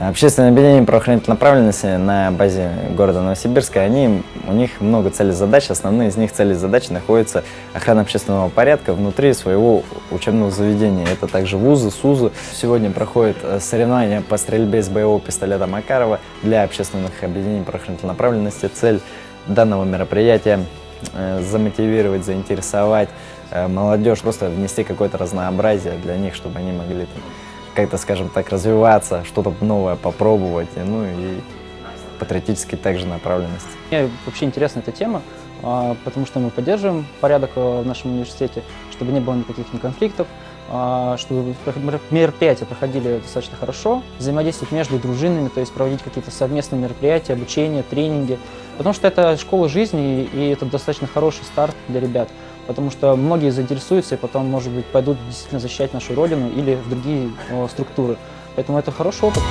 Общественное объединение правоохранительной направленности на базе города Новосибирска, они, у них много целей задач. Основные из них цели и задачи находятся охрана общественного порядка внутри своего учебного заведения. Это также вузы, СУЗы. Сегодня проходит э, соревнования по стрельбе из боевого пистолета Макарова для общественных объединений правоохранительной направленности. Цель данного мероприятия э, замотивировать, заинтересовать э, молодежь, просто внести какое-то разнообразие для них, чтобы они могли как-то, скажем так, развиваться, что-то новое попробовать, ну и патриотически также направленность. Мне вообще интересна эта тема, а, потому что мы поддерживаем порядок э, в нашем университете, чтобы не было никаких ни конфликтов, а, чтобы мероприятия проходили достаточно хорошо, взаимодействовать между дружинами, то есть проводить какие-то совместные мероприятия, обучение, тренинги, потому что это школа жизни, и это достаточно хороший старт для ребят потому что многие заинтересуются и потом, может быть, пойдут действительно защищать нашу Родину или в другие структуры. Поэтому это хороший опыт.